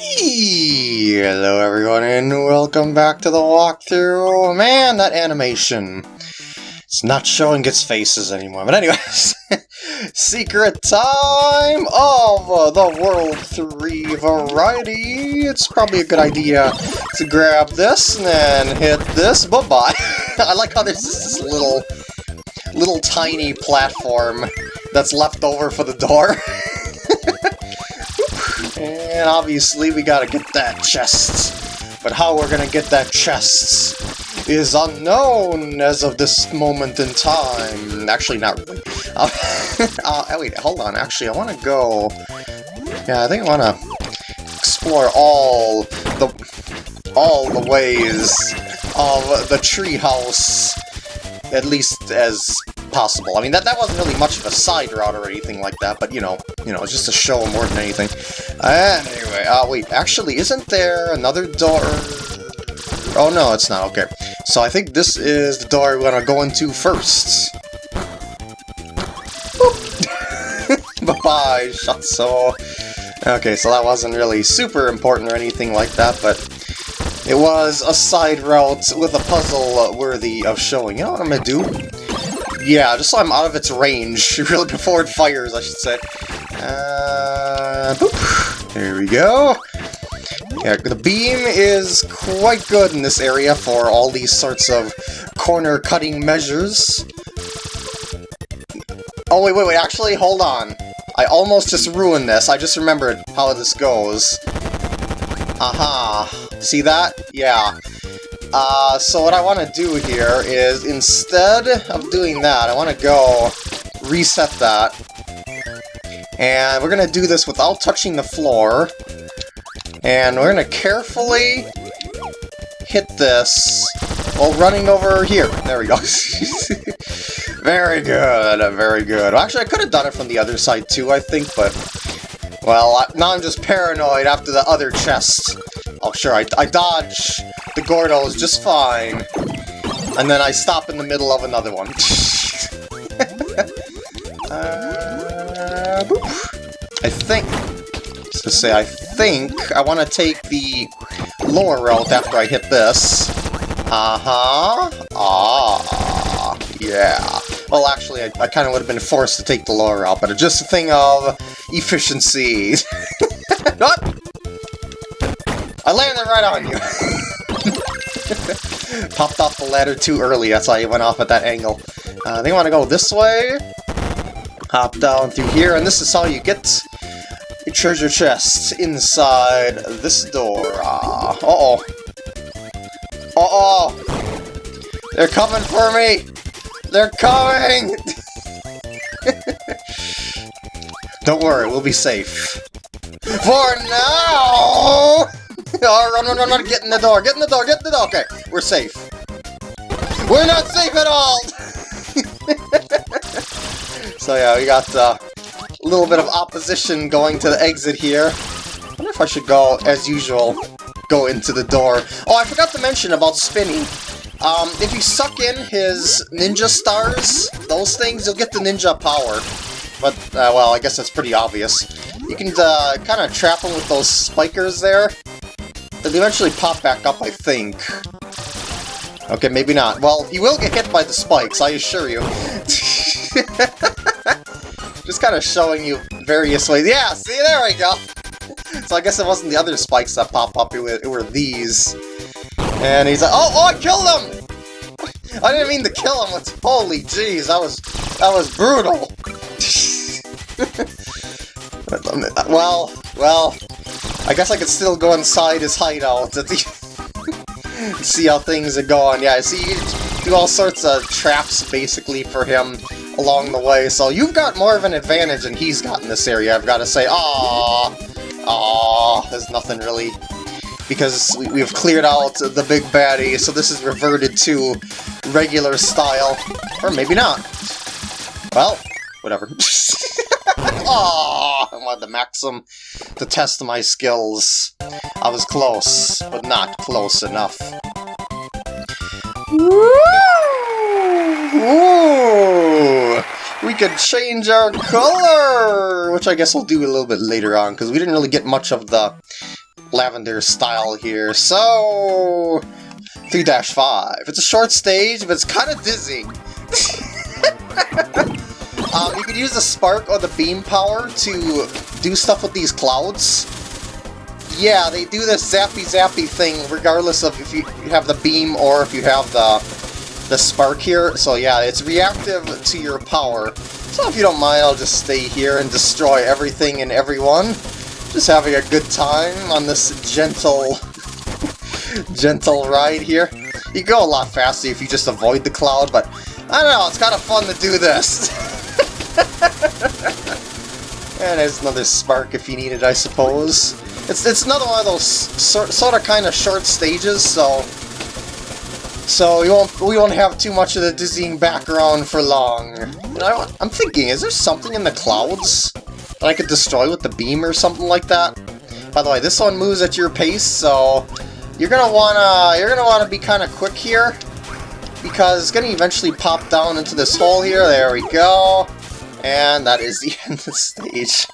Hello everyone and welcome back to the walkthrough. Oh, man, that animation. It's not showing its faces anymore. But anyways, secret time of the World 3 variety. It's probably a good idea to grab this and then hit this. Bye-bye. I like how there's this little, little tiny platform that's left over for the door. And obviously we gotta get that chest. But how we're gonna get that chest is unknown as of this moment in time. Actually, not really. Uh, uh, wait, hold on. Actually, I want to go... Yeah, I think I want to explore all the all the ways of the treehouse, at least as possible. I mean, that, that wasn't really much of a side route or anything like that, but, you know, you know, just a show more than anything. Anyway, uh, wait, actually, isn't there another door? Oh, no, it's not, okay. So I think this is the door we're gonna go into first. Bye-bye, Shotzo. Okay, so that wasn't really super important or anything like that, but it was a side route with a puzzle worthy of showing. You know what I'm gonna do? Yeah, just so I'm out of its range, really before it fires, I should say. Uh, boop. There we go. Yeah, the beam is quite good in this area for all these sorts of corner-cutting measures. Oh, wait, wait, wait, actually, hold on. I almost just ruined this. I just remembered how this goes. Aha. See that? Yeah. Uh, so what I want to do here is, instead of doing that, I want to go reset that. And we're going to do this without touching the floor. And we're going to carefully hit this while running over here. There we go. very good, very good. Actually, I could have done it from the other side too, I think, but... Well, now I'm just paranoid after the other chest. Oh, sure, I, I dodge the Gordos just fine. And then I stop in the middle of another one. uh, I think, to say, I think I want to take the lower route after I hit this. Uh-huh. Ah, yeah. Well, actually, I, I kind of would have been forced to take the lower route, but it's just a thing of efficiency. what? I landed right on you. Popped off the ladder too early, that's why he went off at that angle. Uh, they want to go this way. Hop down through here, and this is how you get your treasure chest inside this door. Uh, uh-oh. Uh-oh! They're coming for me! They're coming! Don't worry, we'll be safe. For now! oh, run, run, run, run, get in the door, get in the door, get in the door. Okay, we're safe. We're not safe at all! so yeah, we got uh, a little bit of opposition going to the exit here. I wonder if I should go, as usual, go into the door. Oh, I forgot to mention about Spinni. Um, if you suck in his ninja stars, those things, you'll get the ninja power. But, uh, well, I guess that's pretty obvious. You can uh, kind of trap him with those spikers there, They'll eventually pop back up, I think. Okay, maybe not. Well, he will get hit by the spikes, I assure you. Just kind of showing you various ways. Yeah, see, there we go! So I guess it wasn't the other spikes that pop up, it were, it were these. And he's like, oh, oh, I killed him! I didn't mean to kill him, it's, holy jeez, that was, that was brutal! well, well, I guess I could still go inside his hideout and see how things are going. Yeah, I see, you do all sorts of traps, basically, for him along the way, so you've got more of an advantage than he's got in this area, I've got to say. Aww, aww, there's nothing really... Because we, have cleared out the big baddie, so this is reverted to regular style. Or maybe not. Well, whatever. Oh, I wanted the Maxim to test my skills. I was close, but not close enough. Ooh! We could change our color! Which I guess we'll do a little bit later on, because we didn't really get much of the lavender style here. So 3-5. It's a short stage, but it's kind of dizzy. Um, you could use the spark or the beam power to do stuff with these clouds. Yeah, they do this zappy zappy thing regardless of if you have the beam or if you have the the spark here. So yeah, it's reactive to your power. So if you don't mind, I'll just stay here and destroy everything and everyone. Just having a good time on this gentle, gentle ride here. You go a lot faster if you just avoid the cloud, but I don't know, it's kind of fun to do this. and there's another spark if you need it, I suppose. It's, it's another one of those sort, sort of kind of short stages, so so we won't we won't have too much of the dizzying background for long. You know, I'm thinking, is there something in the clouds that I could destroy with the beam or something like that? By the way, this one moves at your pace, so you're gonna wanna you're gonna wanna be kind of quick here because it's gonna eventually pop down into this hole here. There we go. And that is the end of the stage.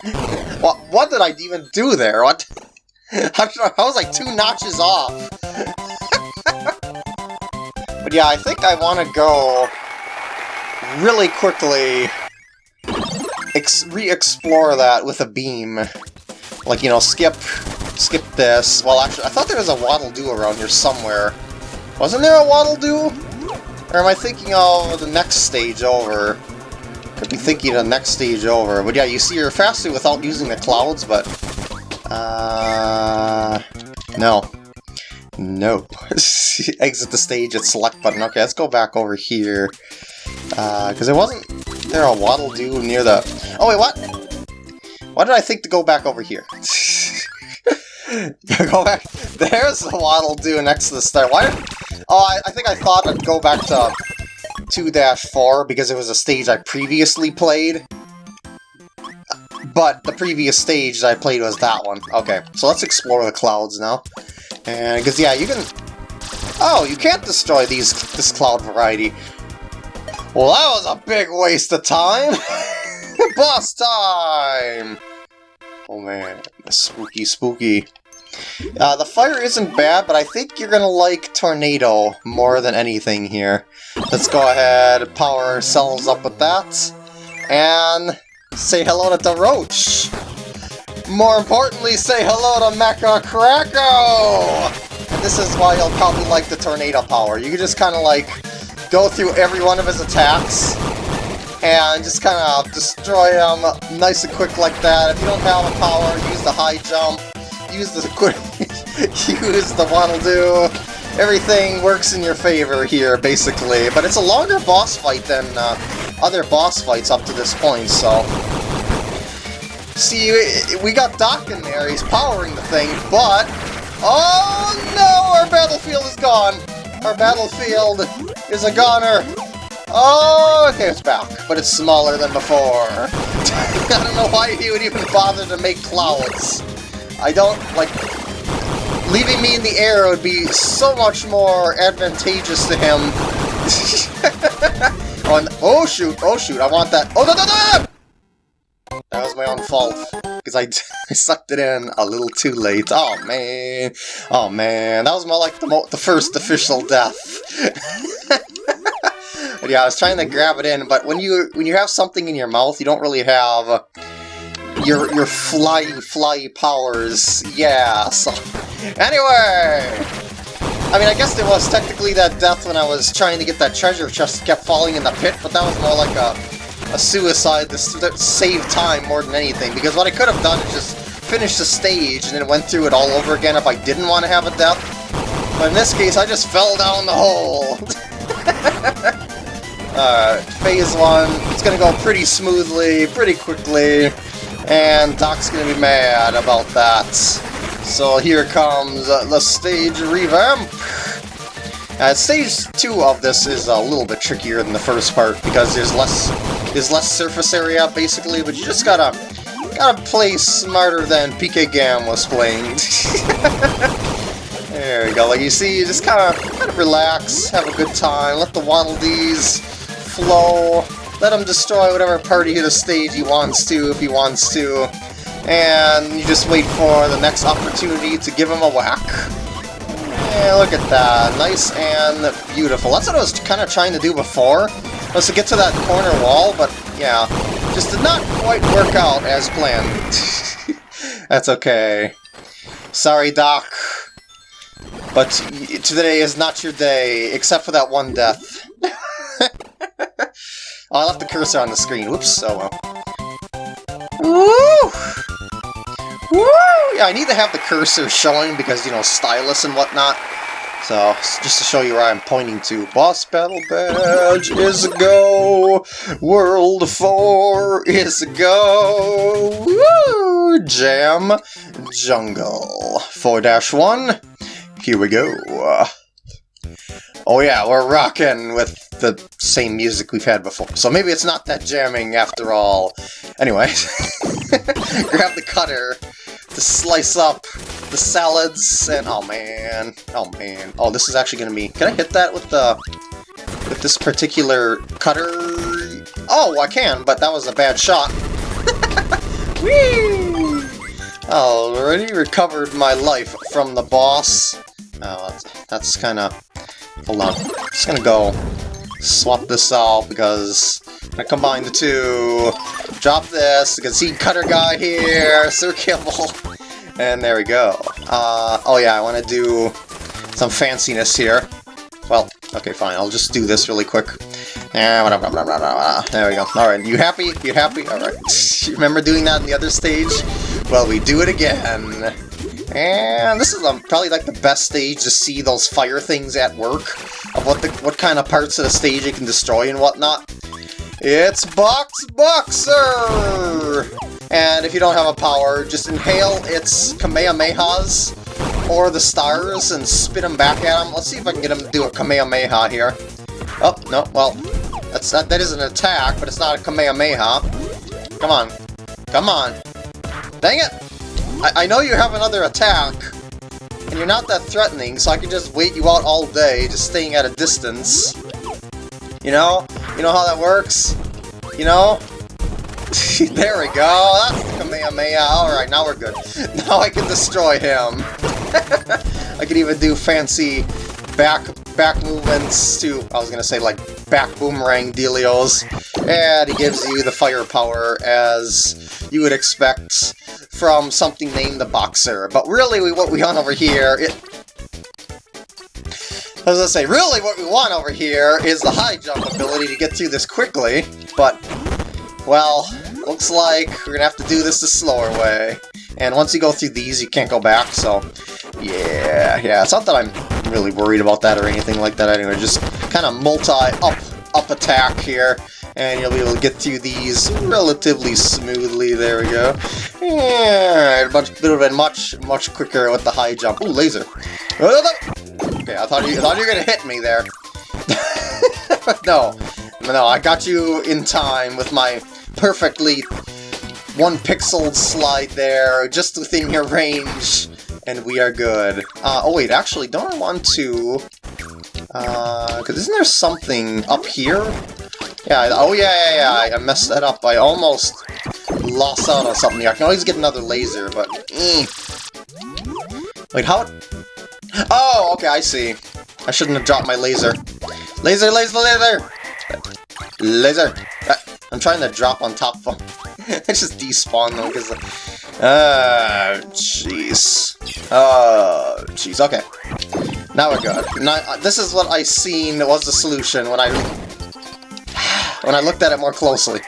what, what did I even do there? What? I was like two notches off. but yeah, I think I want to go really quickly re-explore that with a beam. Like, you know, skip skip this. Well, actually, I thought there was a Waddle-Doo around here somewhere. Wasn't there a Waddle-Doo? Or am I thinking of the next stage over? Be thinking of the next stage over. But yeah, you see you're faster without using the clouds, but... Uh... No. No. Exit the stage at select button. Okay, let's go back over here. Because uh, it wasn't there a Waddle-Doo near the... Oh, wait, what? Why did I think to go back over here? go back. There's the Waddle-Doo next to the star. Why? Oh, I, I think I thought I'd go back to 2-4 because it was a stage I previously played. But the previous stage I played was that one. Okay, so let's explore the clouds now. And, because, yeah, you can... Oh, you can't destroy these this cloud variety. Well, that was a big waste of time! Boss time! Oh man, spooky spooky. Uh, the fire isn't bad, but I think you're gonna like Tornado more than anything here. Let's go ahead, power ourselves up with that, and say hello to the Roach! More importantly, say hello to Mecha Kracko! And this is why you'll probably like the Tornado power. You can just kind of like go through every one of his attacks, and just kind of destroy him nice and quick like that. If you don't have a power, use the high jump, use the quick, use the Waddle-Doo. Everything works in your favor here, basically. But it's a longer boss fight than uh, other boss fights up to this point, so... See, we got Doc in there, he's powering the thing, but... Oh no, our battlefield is gone! Our battlefield is a goner! Oh, okay, it's back, but it's smaller than before. I don't know why he would even bother to make clouds. I don't, like, leaving me in the air would be so much more advantageous to him. oh, oh, shoot, oh shoot, I want that. Oh, no, no, no! That was my own fault, because I, I sucked it in a little too late. Oh, man. Oh, man. That was more like the, the first official death. But yeah, I was trying to grab it in, but when you when you have something in your mouth, you don't really have your your fly fly powers. Yeah. So anyway, I mean, I guess there was technically that death when I was trying to get that treasure chest kept falling in the pit, but that was more like a a suicide to save time more than anything. Because what I could have done is just finish the stage and then went through it all over again if I didn't want to have a death. But in this case, I just fell down the hole. Uh, phase 1, it's gonna go pretty smoothly, pretty quickly, and Doc's gonna be mad about that. So here comes uh, the stage revamp! Uh, stage 2 of this is a little bit trickier than the first part, because there's less there's less surface area, basically, but you just gotta gotta play smarter than PK Gam was playing. there you go, like you see, you just kinda, kinda relax, have a good time, let the Waddle Dees flow. Let him destroy whatever part of the stage he wants to, if he wants to. And you just wait for the next opportunity to give him a whack. Yeah, look at that. Nice and beautiful. That's what I was kind of trying to do before, was to get to that corner wall, but yeah, just did not quite work out as planned. That's okay. Sorry, Doc. But today is not your day, except for that one death. Oh, I left the cursor on the screen. Whoops, oh well. Woo! Woo! Yeah, I need to have the cursor showing because, you know, stylus and whatnot. So, just to show you where I'm pointing to. Boss Battle Badge is a go! World 4 is a go! Woo! Jam Jungle. 4-1. Here we go. Oh yeah, we're rocking with the same music we've had before. So maybe it's not that jamming after all. Anyway, grab the cutter to slice up the salads and oh man, oh man. Oh, this is actually gonna be. Can I hit that with the with this particular cutter? Oh, I can, but that was a bad shot. Whee! Already recovered my life from the boss. Oh, that's, that's kind of... Hold on. just gonna go swap this out because I combine the two. Drop this. You can see Cutter Guy here. Sir Kibble. And there we go. Uh, oh yeah, I want to do some fanciness here. Well, okay, fine. I'll just do this really quick. There we go. Alright, you happy? You happy? Alright. Remember doing that in the other stage? Well, we do it again. And this is um, probably like the best stage to see those fire things at work, of what the what kind of parts of the stage it can destroy and whatnot. It's Box Boxer! And if you don't have a power, just inhale its Kamehamehas or the stars and spit them back at him. Let's see if I can get him to do a Kamehameha here. Oh, no, well, that's that, that is an attack, but it's not a Kamehameha. Come on. Come on. Dang it! I, I know you have another attack, and you're not that threatening, so I can just wait you out all day, just staying at a distance. You know? You know how that works? You know? there we go, that's the Kamehameha. Alright, now we're good. Now I can destroy him. I can even do fancy back back movements to, I was gonna say like back boomerang dealios, and he gives you the firepower as you would expect from something named the Boxer. But really, what we want over here, it, as I say, really what we want over here is the high jump ability to get through this quickly, but, well, looks like we're gonna have to do this the slower way. And once you go through these, you can't go back, so, yeah, yeah, it's not that I'm really worried about that or anything like that anyway, just kind of multi-up up attack here and you'll be able to get through these relatively smoothly. There we go. Yeah, much of a much much quicker with the high jump. Ooh, laser. Okay, I thought you I thought you were gonna hit me there. no, no, I got you in time with my perfectly one pixel slide there, just within your range, and we are good. Uh, oh wait, actually, don't I want to... Uh, because isn't there something up here? Yeah, oh yeah, yeah, yeah, I messed that up. I almost lost out on something here. I can always get another laser, but... Mm. Wait, how... Oh, okay, I see. I shouldn't have dropped my laser. Laser, laser, laser! Laser! Uh, I'm trying to drop on top of. I just despawn them because... Uh, jeez. Oh, jeez, okay. Now we're good. Now, uh, this is what I seen was the solution when I when I looked at it more closely.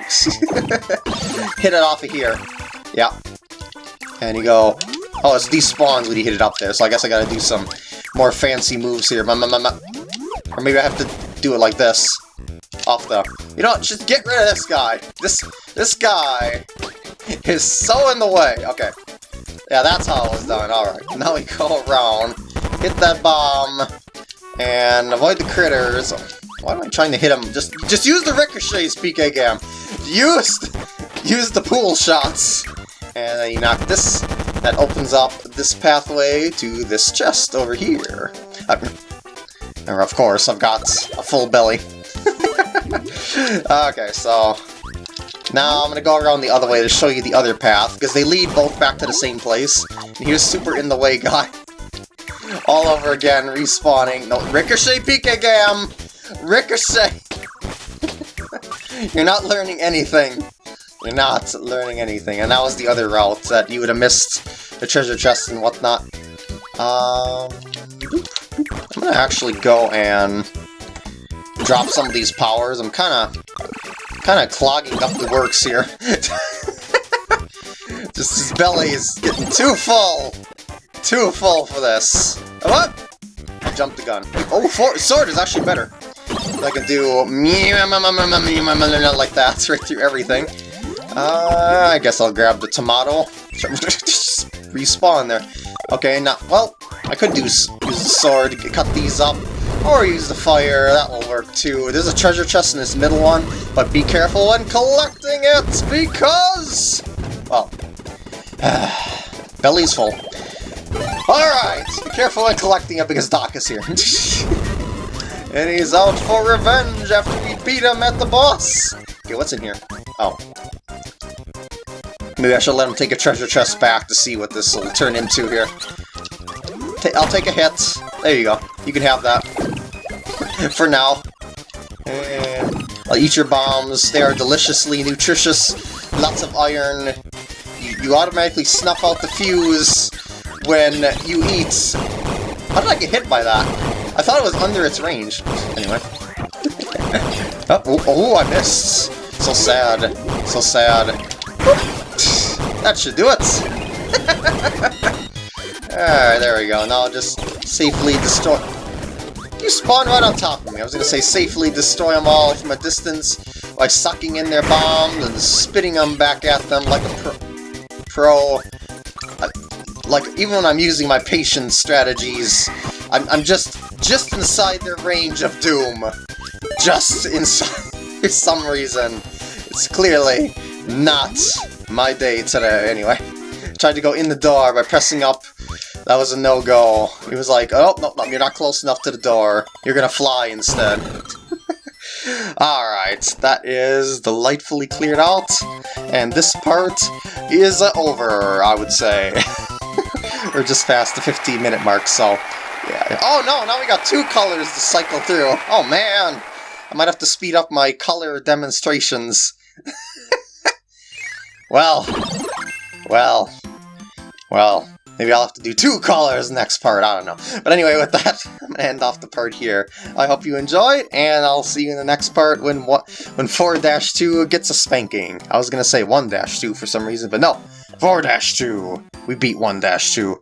hit it off of here. Yeah. And you go... Oh, it's despawns when you hit it up there, so I guess I gotta do some more fancy moves here. Or maybe I have to do it like this. Off the... You know what, just get rid of this guy. This, this guy is so in the way. Okay. Yeah, that's how it was done. Alright, now we go around, hit that bomb, and avoid the critters. Why am I trying to hit him? Just just use the ricochets, PK Gam. Use use the pool shots. And then you knock this. That opens up this pathway to this chest over here. And of course, I've got a full belly. okay, so Now I'm gonna go around the other way to show you the other path, because they lead both back to the same place. And here's Super in the Way guy. All over again, respawning. No, Ricochet PK Gam! Ricochet! You're not learning anything. You're not learning anything. And that was the other route that you would have missed the treasure chest and whatnot. Um, I'm gonna actually go and drop some of these powers. I'm kind of kind of clogging up the works here. Just his belly is getting too full. Too full for this. What? I jumped the gun. Oh, sword is actually better. I can do um, um, um, like that right through everything. Uh, I guess I'll grab the tomato. Respawn there. Okay, now, well, I could do use the sword cut these up, or use the fire, that will work too. There's a treasure chest in this middle one, but be careful when collecting it, because... Well, belly's full. Alright, be careful when collecting it because Doc is here. and he's out for revenge after we beat him at the boss. Okay, what's in here? Oh. Maybe I should let him take a treasure chest back to see what this will turn into here. I'll take a hit. There you go. You can have that. For now. I'll eat your bombs. They are deliciously nutritious. Lots of iron. You, you automatically snuff out the fuse when you eat. How did I get hit by that? I thought it was under its range. Anyway. oh, oh, oh, I missed. So sad. So sad. That should do it. Alright, there we go. Now I'll just safely destroy... You spawn right on top of me. I was gonna say safely destroy them all from a distance by sucking in their bombs and spitting them back at them like a pro... pro like, even when I'm using my patience strategies, I'm, I'm just just inside their range of doom. Just inside for some reason. It's clearly not my day today, anyway. Tried to go in the door by pressing up that was a no-go. He was like, oh, no, no, you're not close enough to the door. You're gonna fly instead. Alright, that is delightfully cleared out, and this part is over, I would say. We're just past the 15 minute mark, so... Yeah. Oh no, now we got two colors to cycle through. Oh man! I might have to speed up my color demonstrations. well, well, well, Maybe I'll have to do two colors next part, I don't know. But anyway, with that, I'm to end off the part here. I hope you enjoyed, and I'll see you in the next part when what when 4-2 gets a spanking. I was to say 1-2 for some reason, but no, 4-2. We beat 1-2.